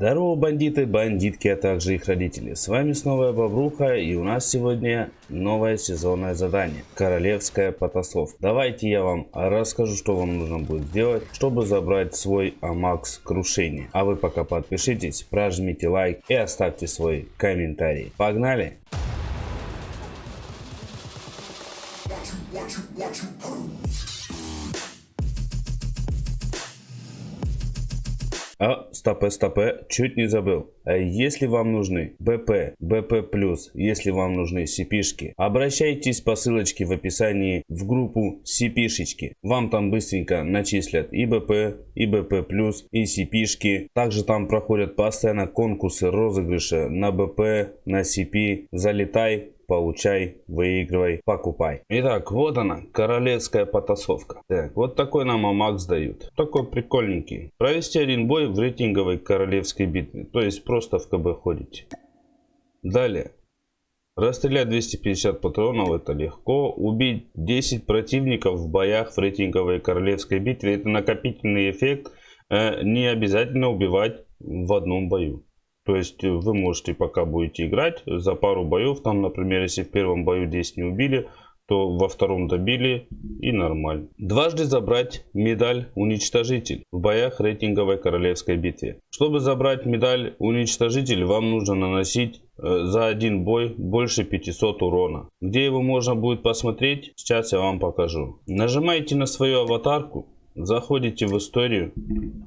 Здорово, бандиты, бандитки, а также их родители. С вами снова я, Бобруха, и у нас сегодня новое сезонное задание. Королевская потасовка. Давайте я вам расскажу, что вам нужно будет сделать, чтобы забрать свой Амакс крушение. А вы пока подпишитесь, прожмите лайк и оставьте свой комментарий. Погнали! А, стопе, стопе, чуть не забыл. А если вам нужны БП, БП+, если вам нужны CP-шки, обращайтесь по ссылочке в описании в группу CP-шечки. Вам там быстренько начислят и БП, и БП+, и CP-шки. Также там проходят постоянно конкурсы, розыгрыши на БП, на CP. Залетай, получай, выигрывай, покупай. Итак, вот она, королевская потасовка. Так, вот такой нам Амакс дают. Такой прикольненький. Провести один бой в рейтинговой королевской битве. То есть просто в КБ ходите. Далее. Расстрелять 250 патронов это легко. Убить 10 противников в боях в рейтинговой королевской битве это накопительный эффект. Э, не обязательно убивать в одном бою. То есть э, вы можете, пока будете играть, за пару боев, там, например, если в первом бою 10 не убили, то во втором добили и нормально. Дважды забрать медаль уничтожитель в боях рейтинговой королевской битве. Чтобы забрать медаль уничтожитель, вам нужно наносить э, за один бой больше 500 урона. Где его можно будет посмотреть, сейчас я вам покажу. Нажимаете на свою аватарку Заходите в историю,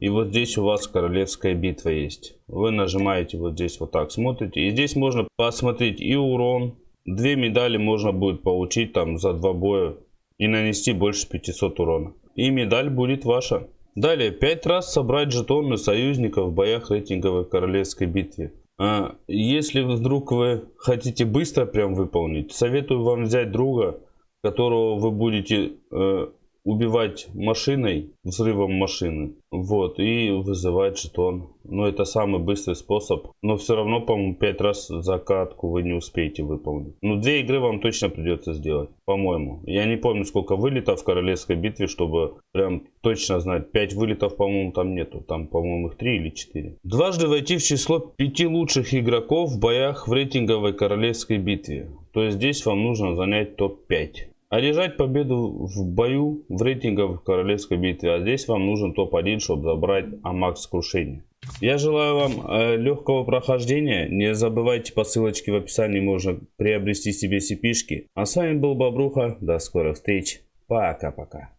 и вот здесь у вас королевская битва есть. Вы нажимаете вот здесь вот так, смотрите. И здесь можно посмотреть и урон. Две медали можно будет получить там за два боя и нанести больше 500 урона. И медаль будет ваша. Далее, 5 раз собрать жетоны союзников в боях рейтинговой королевской битве. А если вдруг вы хотите быстро прям выполнить, советую вам взять друга, которого вы будете э, убивать машиной, взрывом машины, вот, и вызывать жетон. Но это самый быстрый способ. Но все равно, по-моему, 5 раз закатку вы не успеете выполнить. Ну, две игры вам точно придется сделать, по-моему. Я не помню, сколько вылетов в Королевской битве, чтобы прям точно знать. 5 вылетов, по-моему, там нету. Там, по-моему, их 3 или 4. Дважды войти в число 5 лучших игроков в боях в рейтинговой Королевской битве. То есть здесь вам нужно занять топ-5. Одержать победу в бою в рейтингах в королевской битве. А здесь вам нужен топ-1, чтобы забрать Амакс крушение. Я желаю вам э, легкого прохождения. Не забывайте по ссылочке в описании можно приобрести себе cp -шки. А с вами был Бобруха. До скорых встреч. Пока-пока.